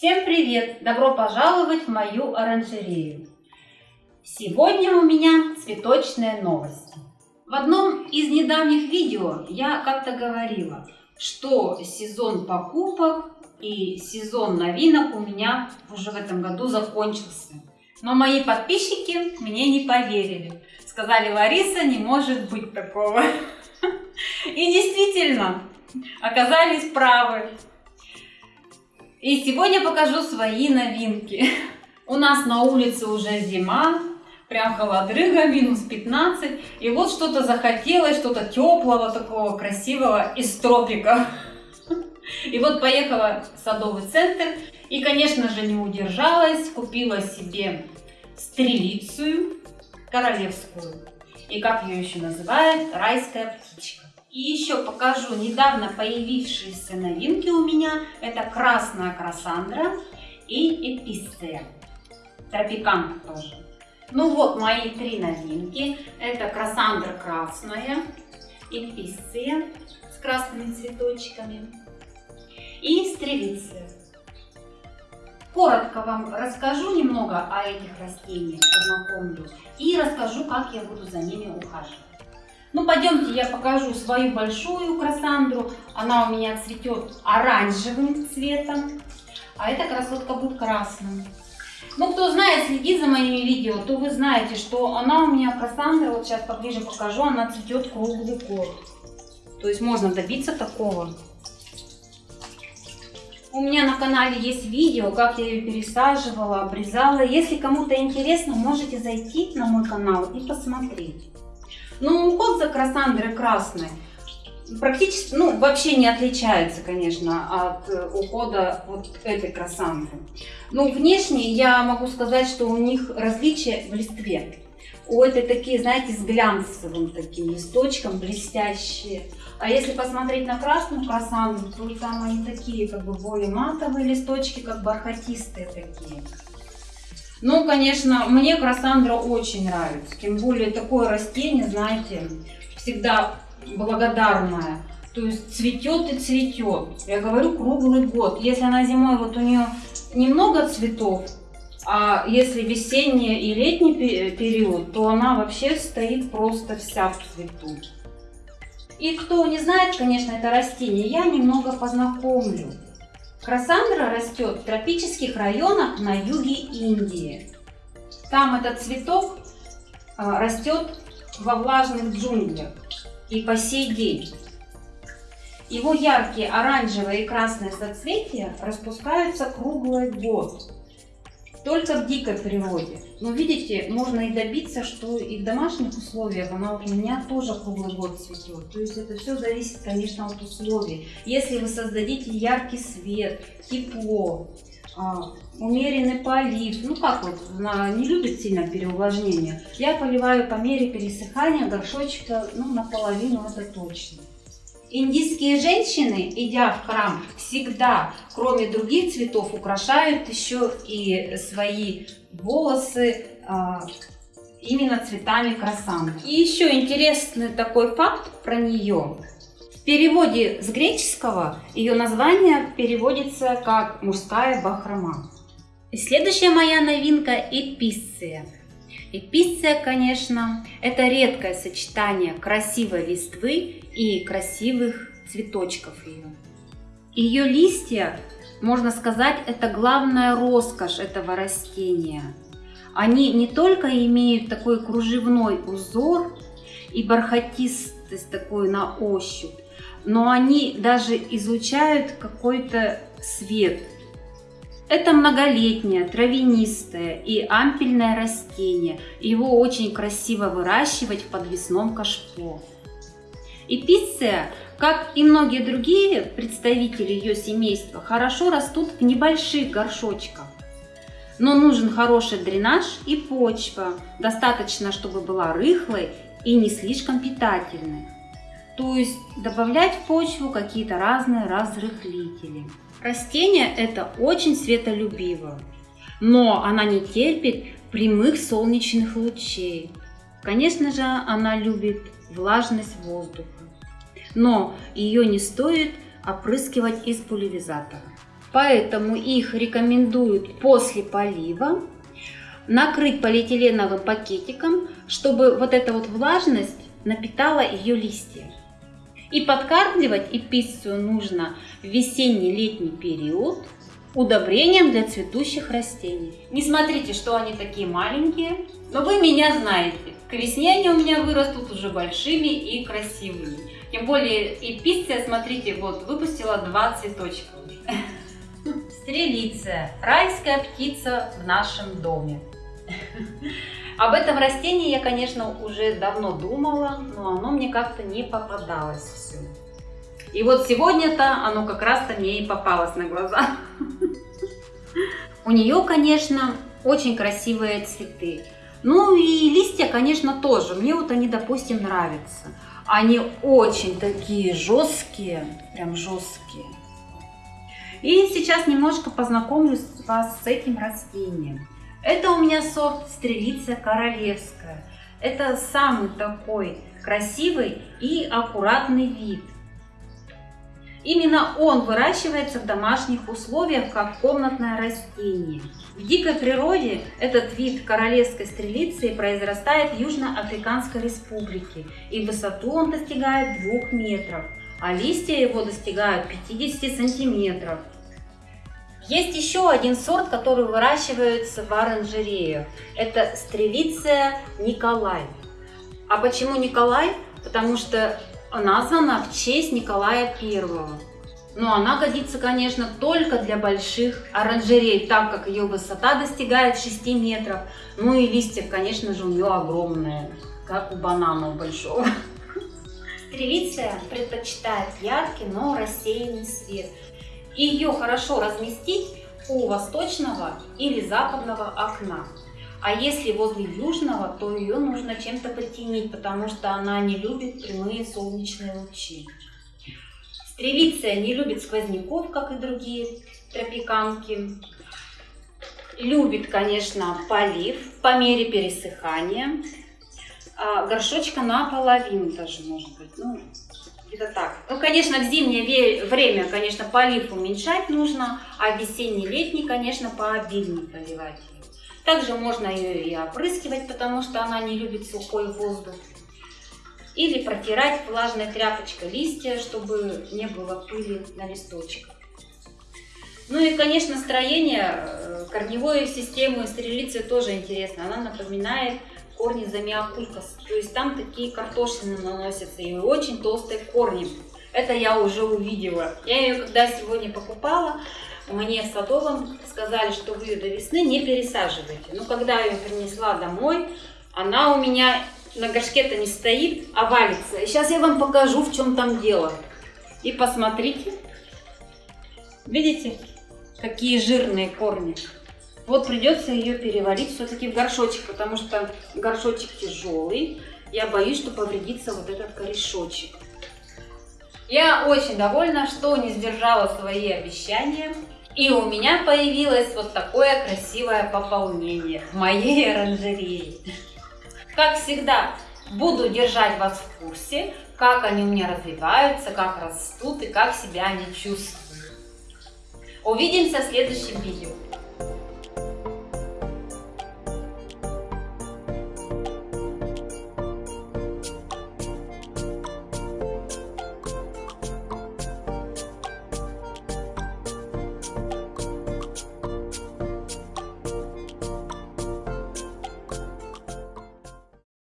Всем привет! Добро пожаловать в мою оранжерею! Сегодня у меня цветочные новости. В одном из недавних видео я как-то говорила, что сезон покупок и сезон новинок у меня уже в этом году закончился. Но мои подписчики мне не поверили. Сказали, Лариса, не может быть такого. И действительно, оказались правы. И сегодня покажу свои новинки. У нас на улице уже зима, прям холодрыга, минус 15. И вот что-то захотелось, что-то теплого, такого красивого из тропиков. И вот поехала в садовый центр и, конечно же, не удержалась, купила себе стрелицию королевскую. И как ее еще называют, райская птичка. И еще покажу недавно появившиеся новинки у меня. Это красная красандра и эпистея. Тропиканка тоже. Ну вот мои три новинки. Это красандра красная, эпистея с красными цветочками и стрелиция. Коротко вам расскажу немного о этих растениях, познакомлю и расскажу, как я буду за ними ухаживать. Ну, пойдемте, я покажу свою большую красандру. Она у меня цветет оранжевым цветом, а эта красотка будет красным. Ну, кто знает, следит за моими видео, то вы знаете, что она у меня красандра, вот сейчас поближе покажу, она цветет круглый год. То есть можно добиться такого. У меня на канале есть видео, как я ее пересаживала, обрезала. Если кому-то интересно, можете зайти на мой канал и посмотреть. Но уход за красандрой красной практически, ну, вообще не отличается, конечно, от э, ухода вот этой красандры. Ну, внешне я могу сказать, что у них различия в листве. У этой такие, знаете, с глянцевым таким листочком, блестящие. А если посмотреть на красную красандру, то там они такие, как бы более матовые листочки, как бархатистые такие. Ну, конечно, мне красандра очень нравится. Тем более такое растение, знаете, всегда благодарное. То есть цветет и цветет. Я говорю круглый год. Если она зимой, вот у нее немного цветов, а если весенний и летний период, то она вообще стоит просто вся в цвету. И кто не знает, конечно, это растение, я немного познакомлю. Красандра растет в тропических районах на юге Индии. Там этот цветок а, растет во влажных джунглях и по сей день. Его яркие оранжевые и красные соцветия распускаются круглый год только в дикой природе. Но видите, можно и добиться, что и в домашних условиях она у меня тоже круглый год цветет. То есть это все зависит, конечно, от условий. Если вы создадите яркий свет, тепло, а, умеренный полив, ну как вот, она не любит сильно переувлажнение. Я поливаю по мере пересыхания горшочка, ну наполовину это точно. Индийские женщины, идя в храм, всегда, кроме других цветов, украшают еще и свои волосы а, именно цветами красанки. И еще интересный такой факт про нее. В переводе с греческого ее название переводится как «мужская бахрома». И следующая моя новинка – эписция. Эписция, конечно, это редкое сочетание красивой листвы и красивых цветочков ее. Ее листья, можно сказать, это главная роскошь этого растения. Они не только имеют такой кружевной узор и бархатистость такой на ощупь, но они даже излучают какой-то свет, это многолетнее, травянистое и ампельное растение. Его очень красиво выращивать в подвесном кашпо. Эпиция, как и многие другие представители ее семейства, хорошо растут в небольших горшочках. Но нужен хороший дренаж и почва. Достаточно, чтобы была рыхлой и не слишком питательной. То есть добавлять в почву какие-то разные разрыхлители. Растение это очень светолюбиво, но она не терпит прямых солнечных лучей. Конечно же, она любит влажность воздуха, но ее не стоит опрыскивать из пульверизатора. Поэтому их рекомендуют после полива накрыть полиэтиленовым пакетиком, чтобы вот эта вот влажность напитала ее листья. И подкармливать эпицию нужно в весенний-летний период удобрением для цветущих растений. Не смотрите, что они такие маленькие, но вы меня знаете. К весне они у меня вырастут уже большими и красивыми. Тем более эпиция, смотрите, вот выпустила два цветочка. Стрелиция. Райская птица в нашем доме. Об этом растении я, конечно, уже давно думала, но оно мне как-то не попадалось все. И вот сегодня-то оно как раз-то мне и попалось на глаза. У нее, конечно, очень красивые цветы. Ну и листья, конечно, тоже. Мне вот они, допустим, нравятся. Они очень такие жесткие, прям жесткие. И сейчас немножко познакомлюсь вас с этим растением. Это у меня сорт Стрелица Королевская. Это самый такой красивый и аккуратный вид. Именно он выращивается в домашних условиях как комнатное растение. В дикой природе этот вид королевской стрелицы произрастает в Южноафриканской республике и высоту он достигает 2 метров, а листья его достигают 50 сантиметров. Есть еще один сорт, который выращивается в оранжереях. Это стрелиция Николай. А почему Николай? Потому что названа в честь Николая Первого. Но она годится, конечно, только для больших оранжерей, так как ее высота достигает 6 метров. Ну и листья, конечно же, у нее огромные, как у банана большого. Стрелиция предпочитает яркий, но рассеянный свет. Ее хорошо разместить у восточного или западного окна. А если возле южного, то ее нужно чем-то притенить, потому что она не любит прямые солнечные лучи. Стрелиция не любит сквозняков, как и другие тропиканки. Любит, конечно, полив по мере пересыхания. А горшочка наполовину даже, может быть. Ну, где-то так. Ну, конечно, в зимнее время, конечно, полив уменьшать нужно, а весенний-летний, конечно, пообильнее поливать. Также можно ее и опрыскивать, потому что она не любит сухой воздух. Или протирать влажной тряпочкой листья, чтобы не было пыли на листочках. Ну и, конечно, строение э, корневой системы стрелицы тоже интересно. Она напоминает корни замиокулькас. То есть там такие картошины наносятся и очень толстые корни. Это я уже увидела. Я ее когда сегодня покупала, мне в Садовом сказали, что вы ее до весны не пересаживаете. Но когда я ее принесла домой, она у меня на горшке-то не стоит, а валится. И сейчас я вам покажу, в чем там дело. И посмотрите. Видите, какие жирные корни. Вот придется ее перевалить все-таки в горшочек, потому что горшочек тяжелый. Я боюсь, что повредится вот этот корешочек. Я очень довольна, что не сдержала свои обещания. И у меня появилось вот такое красивое пополнение в моей оранжерее. Как всегда, буду держать вас в курсе, как они у меня развиваются, как растут и как себя они чувствуют. Увидимся в следующем видео.